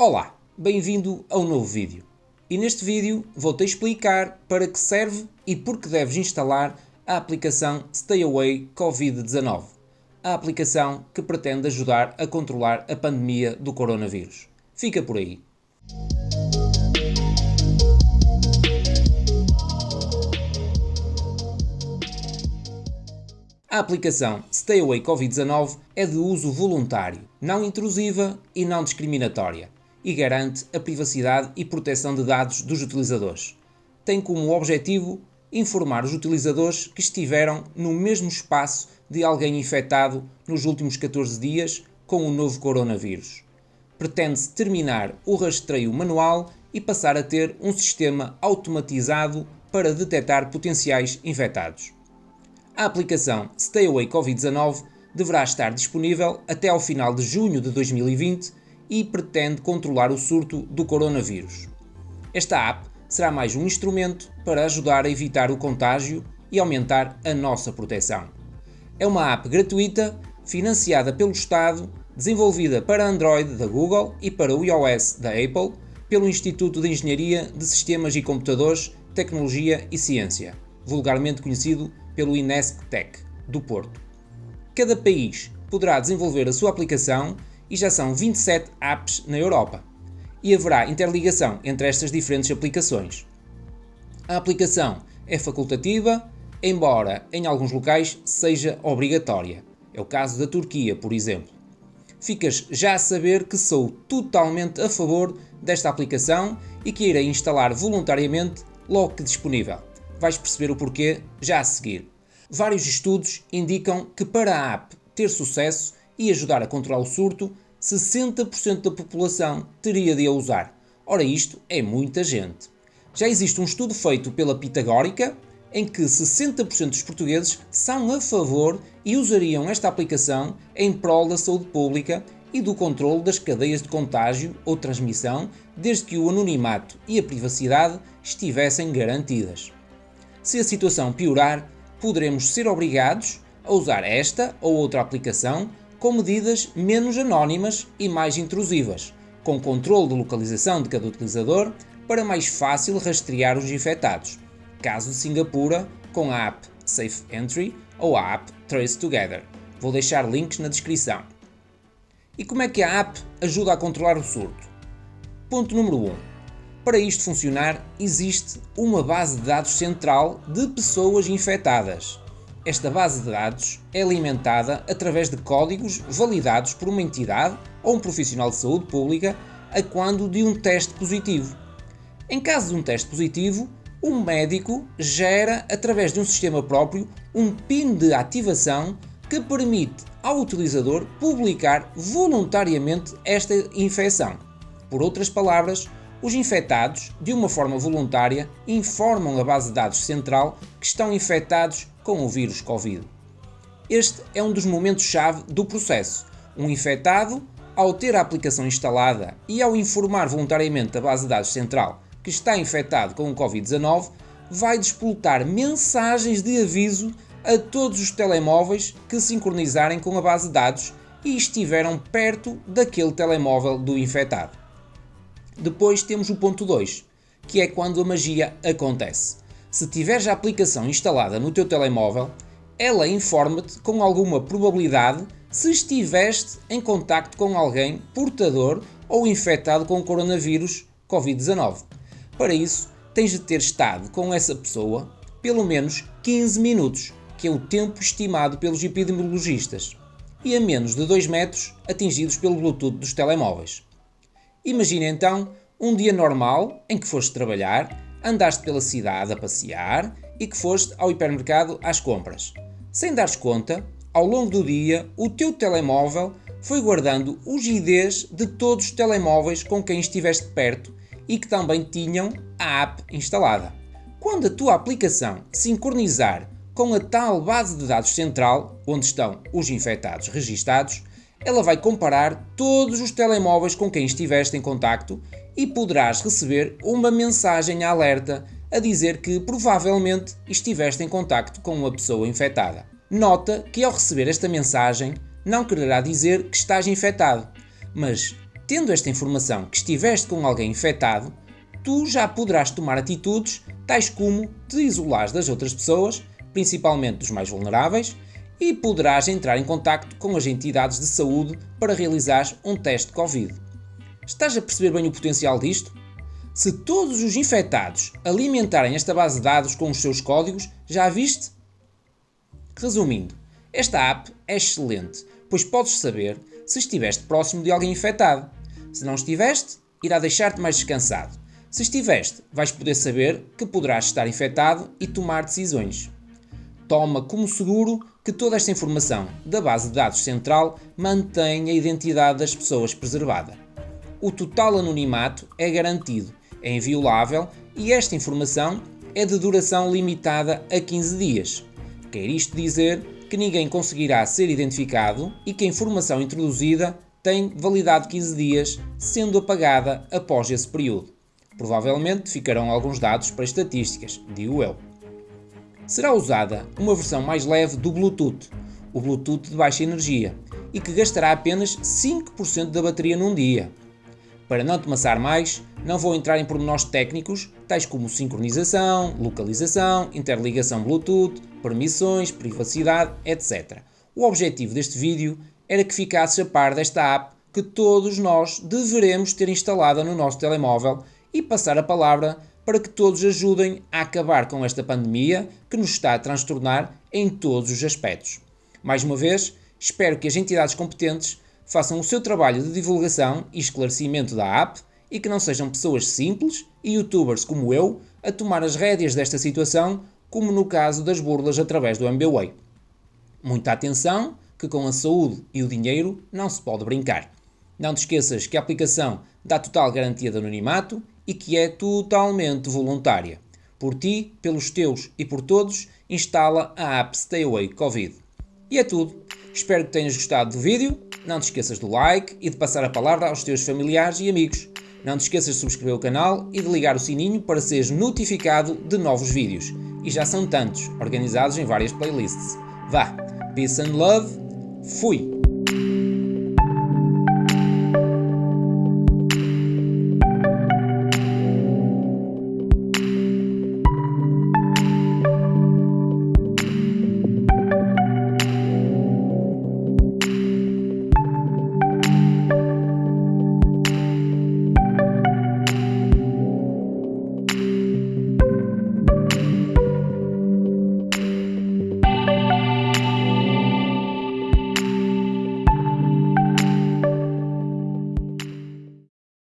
Olá, bem-vindo a um novo vídeo. E neste vídeo vou-te explicar para que serve e por que deves instalar a aplicação Stay Away Covid-19, a aplicação que pretende ajudar a controlar a pandemia do coronavírus. Fica por aí. A aplicação Stay Away Covid-19 é de uso voluntário, não intrusiva e não discriminatória e garante a privacidade e proteção de dados dos utilizadores. Tem como objetivo informar os utilizadores que estiveram no mesmo espaço de alguém infectado nos últimos 14 dias com o novo coronavírus. Pretende-se terminar o rastreio manual e passar a ter um sistema automatizado para detectar potenciais infectados. A aplicação Stay Away Covid-19 deverá estar disponível até ao final de junho de 2020 e pretende controlar o surto do coronavírus. Esta app será mais um instrumento para ajudar a evitar o contágio e aumentar a nossa proteção. É uma app gratuita, financiada pelo Estado, desenvolvida para Android da Google e para o iOS da Apple, pelo Instituto de Engenharia de Sistemas e Computadores, Tecnologia e Ciência, vulgarmente conhecido pelo Inesc Tech, do Porto. Cada país poderá desenvolver a sua aplicação e já são 27 apps na Europa. E haverá interligação entre estas diferentes aplicações. A aplicação é facultativa, embora em alguns locais seja obrigatória. É o caso da Turquia, por exemplo. Ficas já a saber que sou totalmente a favor desta aplicação e que irei instalar voluntariamente logo que disponível. Vais perceber o porquê já a seguir. Vários estudos indicam que para a app ter sucesso e ajudar a controlar o surto, 60% da população teria de a usar. Ora, isto é muita gente. Já existe um estudo feito pela Pitagórica em que 60% dos portugueses são a favor e usariam esta aplicação em prol da saúde pública e do controle das cadeias de contágio ou transmissão, desde que o anonimato e a privacidade estivessem garantidas. Se a situação piorar, poderemos ser obrigados a usar esta ou outra aplicação com medidas menos anónimas e mais intrusivas, com controle de localização de cada utilizador para mais fácil rastrear os infectados. Caso de Singapura, com a app Safe Entry ou a app Trace Together. Vou deixar links na descrição. E como é que a app ajuda a controlar o surto? Ponto número 1. Para isto funcionar, existe uma base de dados central de pessoas infectadas. Esta base de dados é alimentada através de códigos validados por uma entidade ou um profissional de saúde pública a quando de um teste positivo. Em caso de um teste positivo, o médico gera, através de um sistema próprio, um PIN de ativação que permite ao utilizador publicar voluntariamente esta infecção. Por outras palavras, os infectados, de uma forma voluntária, informam a base de dados central que estão infectados com o vírus Covid. Este é um dos momentos-chave do processo. Um infectado, ao ter a aplicação instalada e ao informar voluntariamente a base de dados central que está infectado com o Covid-19, vai despolutar mensagens de aviso a todos os telemóveis que sincronizarem com a base de dados e estiveram perto daquele telemóvel do infectado. Depois temos o ponto 2, que é quando a magia acontece. Se tiveres a aplicação instalada no teu telemóvel, ela informa-te com alguma probabilidade se estiveste em contacto com alguém portador ou infectado com o coronavírus Covid-19. Para isso, tens de ter estado com essa pessoa pelo menos 15 minutos, que é o tempo estimado pelos epidemiologistas, e a menos de 2 metros atingidos pelo Bluetooth dos telemóveis. Imagina então um dia normal em que foste trabalhar, andaste pela cidade a passear e que foste ao hipermercado às compras. Sem dares conta, ao longo do dia, o teu telemóvel foi guardando os IDs de todos os telemóveis com quem estiveste perto e que também tinham a app instalada. Quando a tua aplicação sincronizar com a tal base de dados central, onde estão os infectados registados, ela vai comparar todos os telemóveis com quem estiveste em contacto e poderás receber uma mensagem alerta a dizer que provavelmente estiveste em contacto com uma pessoa infectada. Nota que ao receber esta mensagem não quererá dizer que estás infectado, mas Tendo esta informação que estiveste com alguém infectado, tu já poderás tomar atitudes tais como te isolares das outras pessoas, principalmente dos mais vulneráveis, e poderás entrar em contato com as entidades de saúde para realizar um teste de Covid. Estás a perceber bem o potencial disto? Se todos os infectados alimentarem esta base de dados com os seus códigos, já viste? Resumindo, esta app é excelente, pois podes saber se estiveste próximo de alguém infectado. Se não estiveste, irá deixar-te mais descansado. Se estiveste, vais poder saber que poderás estar infectado e tomar decisões. Toma como seguro que toda esta informação da base de dados central mantém a identidade das pessoas preservada. O total anonimato é garantido, é inviolável e esta informação é de duração limitada a 15 dias. Quer isto dizer que ninguém conseguirá ser identificado e que a informação introduzida tem validade de 15 dias, sendo apagada após esse período. Provavelmente ficarão alguns dados para estatísticas, digo eu. Será usada uma versão mais leve do Bluetooth, o Bluetooth de baixa energia, e que gastará apenas 5% da bateria num dia. Para não te maçar mais, não vou entrar em pormenores técnicos, tais como sincronização, localização, interligação Bluetooth, permissões, privacidade, etc. O objetivo deste vídeo era que ficasses a par desta app que todos nós deveremos ter instalada no nosso telemóvel e passar a palavra para que todos ajudem a acabar com esta pandemia que nos está a transtornar em todos os aspectos. Mais uma vez, espero que as entidades competentes façam o seu trabalho de divulgação e esclarecimento da app e que não sejam pessoas simples e youtubers como eu a tomar as rédeas desta situação, como no caso das burlas através do MBWay. Muita atenção, que com a saúde e o dinheiro não se pode brincar. Não te esqueças que a aplicação dá total garantia de anonimato e que é totalmente voluntária. Por ti, pelos teus e por todos, instala a app Stay Away Covid. E é tudo. Espero que tenhas gostado do vídeo não te esqueças do like e de passar a palavra aos teus familiares e amigos. Não te esqueças de subscrever o canal e de ligar o sininho para seres notificado de novos vídeos. E já são tantos, organizados em várias playlists. Vá, peace and love, fui!